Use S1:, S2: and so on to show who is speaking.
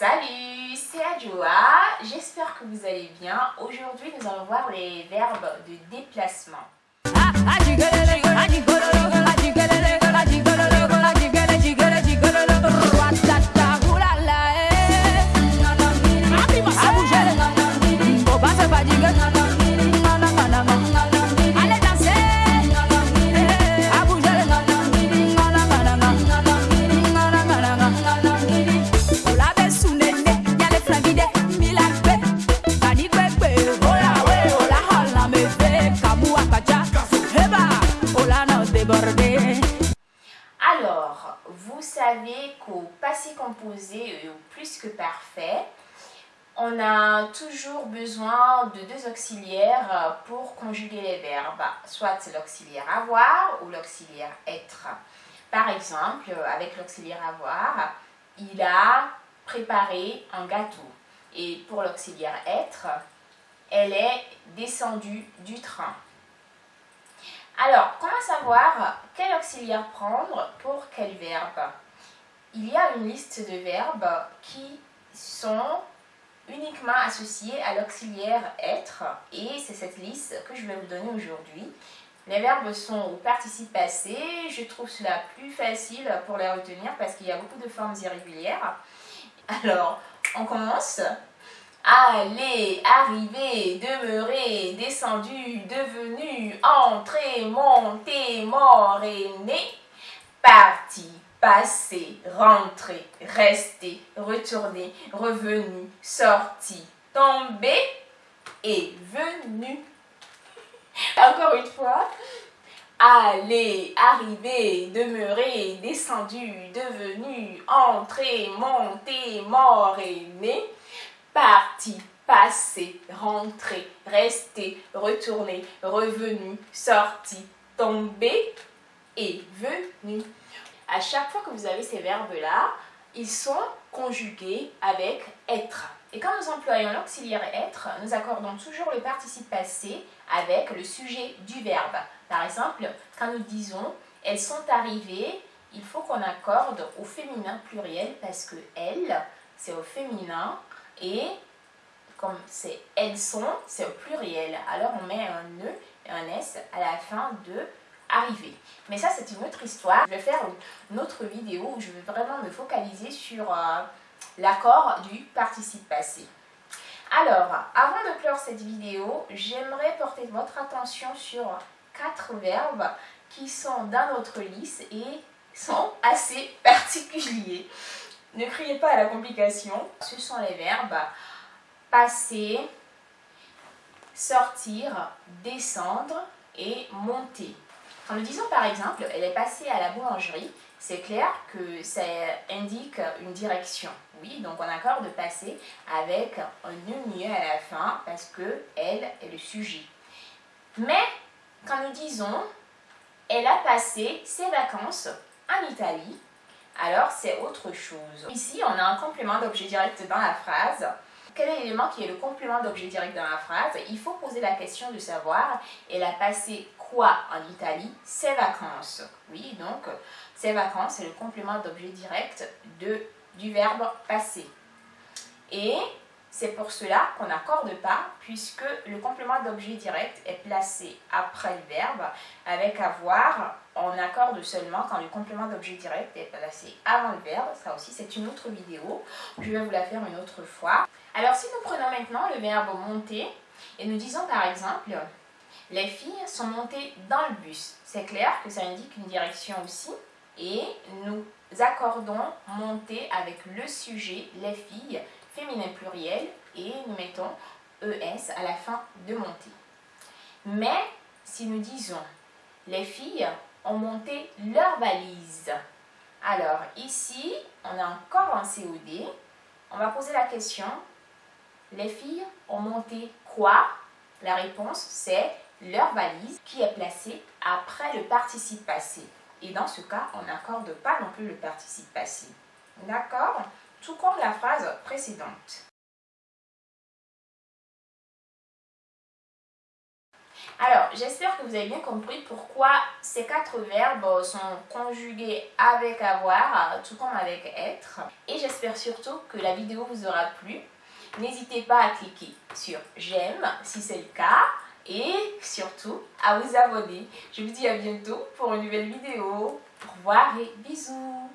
S1: Salut, c'est Adjoa, j'espère que vous allez bien. Aujourd'hui, nous allons voir les verbes de déplacement. Alors, vous savez qu'au passé composé et au plus que parfait, on a toujours besoin de deux auxiliaires pour conjuguer les verbes, soit l'auxiliaire avoir ou l'auxiliaire être. Par exemple, avec l'auxiliaire avoir, il a préparé un gâteau. Et pour l'auxiliaire être, elle est descendue du train. Alors, comment savoir quel auxiliaire prendre pour quel verbe? Il y a une liste de verbes qui sont uniquement associés à l'auxiliaire être et c'est cette liste que je vais vous donner aujourd'hui. Les verbes sont au participe passé, je trouve cela plus facile pour les retenir parce qu'il y a beaucoup de formes irrégulières. Alors, on commence aller, arriver, demeurer, descendu, devenu, entré, monté, mort et né, parti, passé, rentré, resté, retourné, revenu, sorti, tombé et venu. Encore une fois. Aller, arriver, demeurer, descendu, devenu, entré, monté, mort et né parti, passé, rentré, resté, retourné, revenu, sorti, tombé et venu. À chaque fois que vous avez ces verbes-là, ils sont conjugués avec être. Et quand nous employons l'auxiliaire être, nous accordons toujours le participe passé avec le sujet du verbe. Par exemple, quand nous disons « elles sont arrivées », il faut qu'on accorde au féminin pluriel parce que « elles », c'est au féminin et comme c'est elles sont, c'est au pluriel. Alors on met un E et un S à la fin de arriver. Mais ça c'est une autre histoire. Je vais faire une autre vidéo où je vais vraiment me focaliser sur euh, l'accord du participe passé. Alors, avant de clore cette vidéo, j'aimerais porter votre attention sur quatre verbes qui sont dans notre liste et sont assez particuliers. Ne criez pas à la complication. Ce sont les verbes passer, sortir, descendre et monter. Quand nous disons par exemple, elle est passée à la boulangerie, c'est clair que ça indique une direction. Oui, donc on accorde passer avec un E à la fin parce que elle est le sujet. Mais quand nous disons, elle a passé ses vacances en Italie, alors c'est autre chose. Ici, on a un complément d'objet direct dans la phrase. Quel est l'élément qui est le complément d'objet direct dans la phrase? Il faut poser la question de savoir, elle a passé quoi en Italie? Ses vacances. Oui, donc, ses vacances, c'est le complément d'objet direct du verbe passer. Et c'est pour cela qu'on n'accorde pas, puisque le complément d'objet direct est placé après le verbe, avec avoir, on accorde seulement quand le complément d'objet direct est placé avant le verbe. Ça aussi, c'est une autre vidéo. Je vais vous la faire une autre fois. Alors, si nous prenons maintenant le verbe monter, et nous disons par exemple, les filles sont montées dans le bus. C'est clair que ça indique une direction aussi. Et nous accordons monter avec le sujet, les filles, féminin pluriel et nous mettons ES à la fin de monter. Mais si nous disons les filles ont monté leur valise, alors ici on a encore un COD, on va poser la question les filles ont monté quoi? La réponse c'est leur valise qui est placée après le participe passé. Et dans ce cas, on n'accorde pas non plus le participe passé. D'accord? Tout comme la phrase précédente. Alors, j'espère que vous avez bien compris pourquoi ces quatre verbes sont conjugués avec avoir, tout comme avec être. Et j'espère surtout que la vidéo vous aura plu. N'hésitez pas à cliquer sur j'aime si c'est le cas et surtout à vous abonner. Je vous dis à bientôt pour une nouvelle vidéo. Au revoir et bisous.